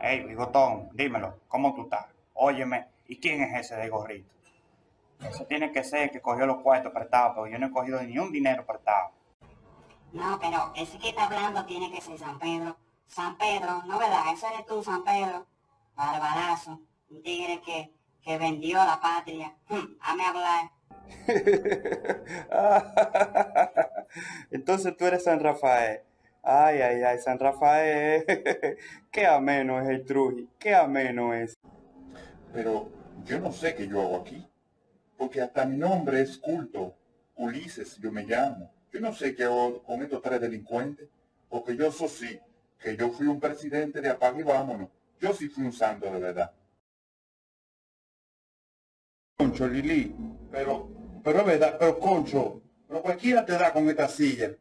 Hey, bigotón, dímelo, ¿cómo tú estás? Óyeme, ¿y quién es ese de gorrito? Eso tiene que ser que cogió los cuartos prestados, porque yo no he cogido ni un dinero prestado. No, pero ese que está hablando tiene que ser San Pedro. San Pedro, ¿no verdad? Ese eres tú, San Pedro. Barbarazo. Un tigre que, que vendió la patria. Hmm, Hame hablar. Entonces tú eres San Rafael. Ay, ay, ay, San Rafael. Qué ameno es el Truji. Qué ameno es. Pero yo no sé qué yo hago aquí. Porque hasta mi nombre es culto. Ulises, yo me llamo. Yo no sé qué hago con estos tres delincuentes. Porque yo eso sí, que yo fui un presidente de apague y vámonos. Yo sí fui un santo de verdad. Concho, Lili, pero, pero es verdad, pero Concho, pero cualquiera te da con esta silla.